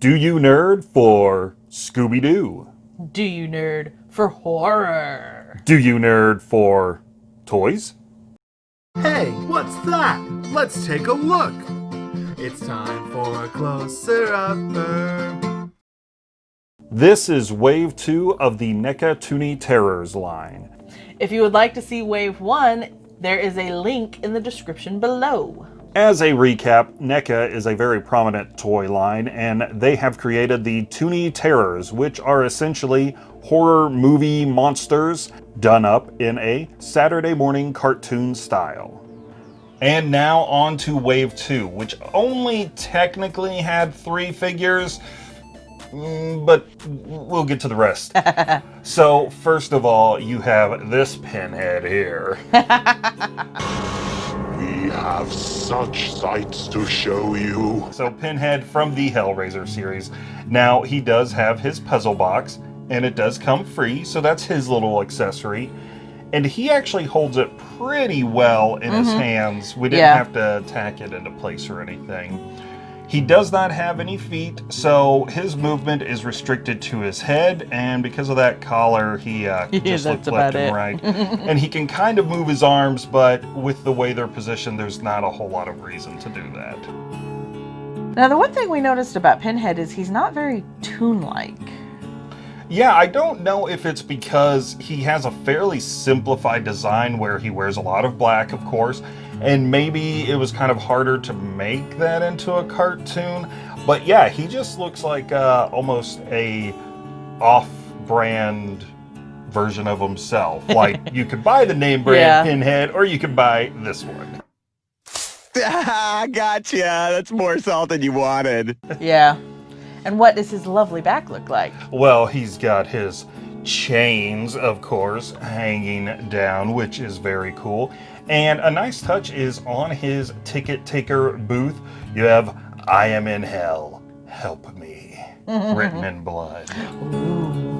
Do you nerd for Scooby-Doo? Do you nerd for horror? Do you nerd for toys? Hey, what's that? Let's take a look. It's time for a closer upper. This is Wave 2 of the NECA Toony Terrors line. If you would like to see Wave 1, there is a link in the description below. As a recap, NECA is a very prominent toy line, and they have created the Toony Terrors, which are essentially horror movie monsters done up in a Saturday morning cartoon style. And now on to Wave 2, which only technically had three figures, mm, but we'll get to the rest. so, first of all, you have this pinhead here. We have such sights to show you. So, Pinhead from the Hellraiser series. Now, he does have his puzzle box, and it does come free, so that's his little accessory. And he actually holds it pretty well in his mm-hmm. hands. We didn't Yeah. have to tack it into place or anything. He does not have any feet, so his movement is restricted to his head, and because of that collar, he uh, Yeah, just looks left and it. right. and he can kind of move his arms, but with the way they're positioned, there's not a whole lot of reason to do that. Now, the one thing we noticed about Pinhead is he's not very toon-like. Yeah, I don't know if it's because he has a fairly simplified design where he wears a lot of black, of course, and maybe it was kind of harder to make that into a cartoon. But yeah, he just looks like uh, almost a off-brand version of himself. Like you could buy the name brand Yeah. Pinhead, or you could buy this one. Ah, gotcha. That's more salt than you wanted. Yeah. And what does his lovely back look like? Well, he's got his chains, of course, hanging down, which is very cool. And a nice touch is on his ticket taker booth, you have I am in hell, help me, written in blood. Sorry.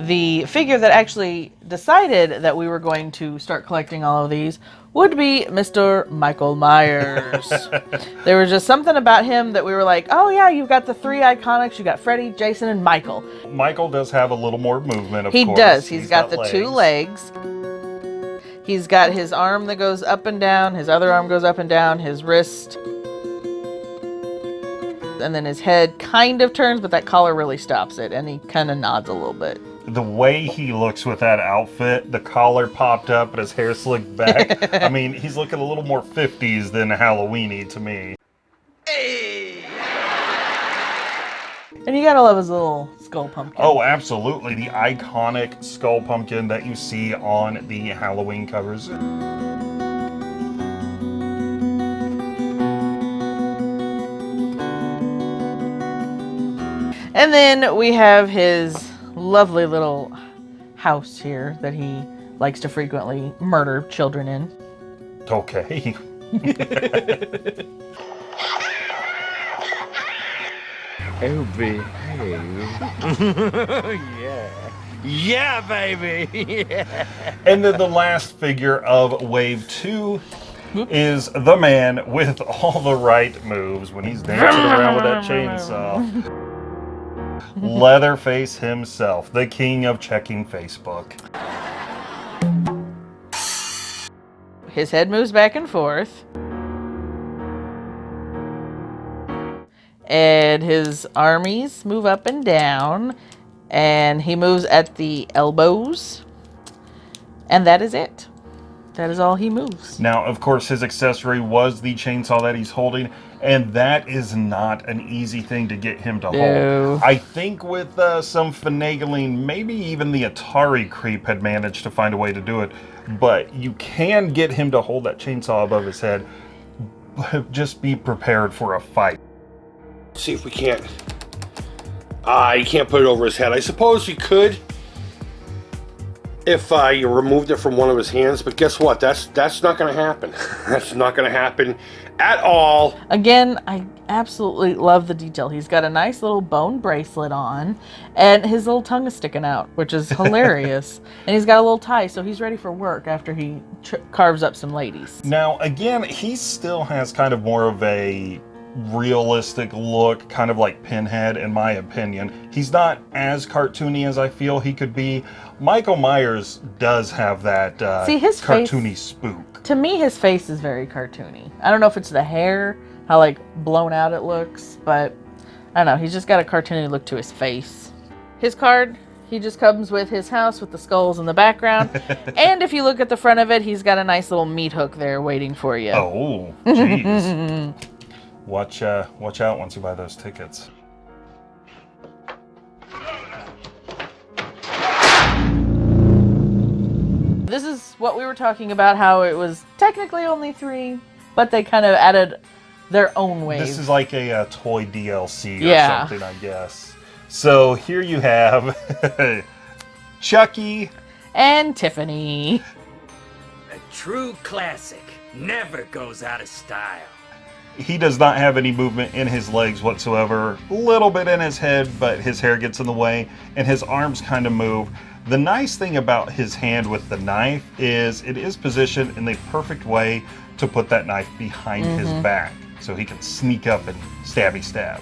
The figure that actually decided that we were going to start collecting all of these would be Mr. Michael Myers. there was just something about him that we were like, oh yeah, you've got the three iconics. You got Freddy, Jason, and Michael. Michael does have a little more movement, of He course. does. He's got, the two legs. He's got his arm that goes up and down. His other arm goes up and down. His wrist. And then his head kind of turns, but that collar really stops it. And he kind of nods a little bit. The way he looks with that outfit, the collar popped up and his hair slicked back. I mean, he's looking a little more 50s than Halloweeny to me. And you gotta love his little skull pumpkin. Oh, absolutely. The iconic skull pumpkin that you see on the Halloween covers. And then we have his lovely little house here that he likes to frequently murder children in. Okay. Oh, behave. yeah. Yeah, baby. yeah. And then the last figure of Wave 2 is the man with all the right moves when he's dancing around with that chainsaw. Leatherface himself, the king of checking Facebook. His head moves back and forth. And his armies move up and down. And he moves at the elbows. And that is it. That is all he moves. Now, of course, his accessory was the chainsaw that he's holding, and that is not an easy thing to get him to No. hold. I think with uh, some finagling, maybe even the Atari creep had managed to find a way to do it, but you can get him to hold that chainsaw above his head. Just be prepared for a fight. See if we can't. Ah, you can't put it over his head. I suppose we could. If uh, you removed it from one of his hands, but guess what? That's that's not going to happen. that's not going to happen at all. Again, I absolutely love the detail. He's got a nice little bone bracelet on, and his little tongue is sticking out, which is hilarious. and he's got a little tie, so he's ready for work after he tr- carves up some ladies. Now, again, he still has kind of more of a realistic look, kind of like Pinhead, in my opinion. He's not as cartoony as I feel he could be. Michael Myers does have that uh, See, his face- cartoony spook. To me, his face is very cartoony. I don't know if it's the hair, how like blown out it looks, but I don't know. He's just got a cartoony look to his face. His card, he just comes with his house with the skulls in the background. and if you look at the front of it, he's got a nice little meat hook there waiting for you. Oh, jeez. watch, uh, watch out once you buy those tickets. This is what we were talking about how it was technically only three, but they kind of added their own ways. This is like a, uh toy DLC or Yeah. something, I guess. So here you have Chucky. and Tiffany. A true classic never goes out of style. He does not have any movement in his legs whatsoever. A little bit in his head, but his hair gets in the way, and his arms kind of move. The nice thing about his hand with the knife is it is positioned in the perfect way to put that knife behind his mm-hmm. back so he can sneak up and stabby stab.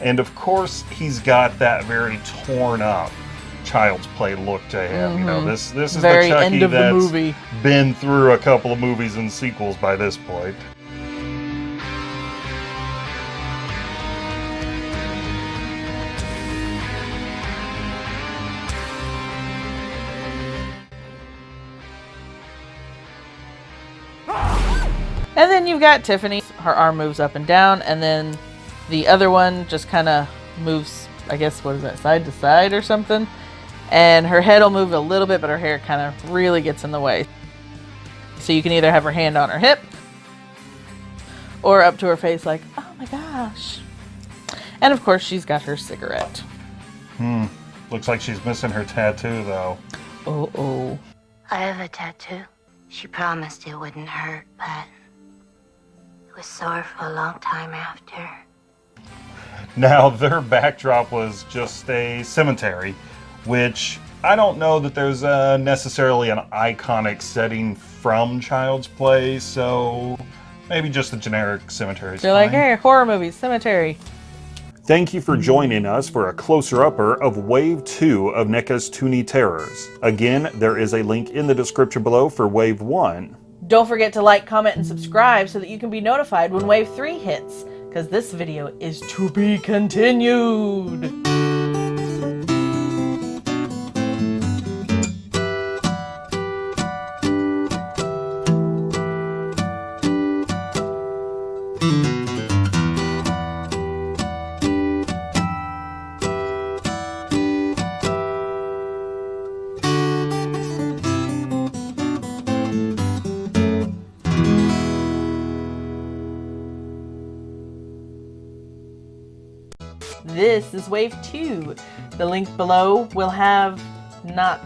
And of course, he's got that very torn up child's play look to him. You know, mm-hmm. this this is Very the Chucky the that's movie. been through a couple of movies and sequels by this point. And then you've got Tiffany. Her arm moves up and down, and then the other one just kind of moves, I guess, what is that, side to side or something? And her head will move a little bit, but her hair kind of really gets in the way. So you can either have her hand on her hip or up to her face, like, oh my gosh. And of course, she's got her cigarette. Hmm. Looks like she's missing her tattoo though. Oh, oh. I have a tattoo. She promised it wouldn't hurt, but it was sore for a long time after. Now, their backdrop was just a cemetery, which I don't know that there's uh, necessarily an iconic setting from Child's Play, so maybe just a generic cemetery. is They're like, hey, horror movies, cemetery. Thank you for joining us for a closer upper of Wave 2 of NECA's Toony Terrors. Again, there is a link in the description below for Wave 1. Don't forget to like, comment, and subscribe so that you can be notified when Wave 3 hits, because this video is to be continued. This is Wave 2. The link below will have not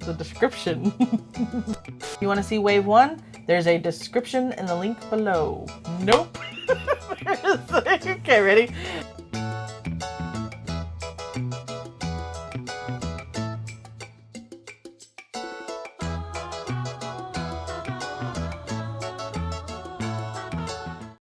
the description. you want to see Wave 1? There's a description in the link below. Nope. okay, ready?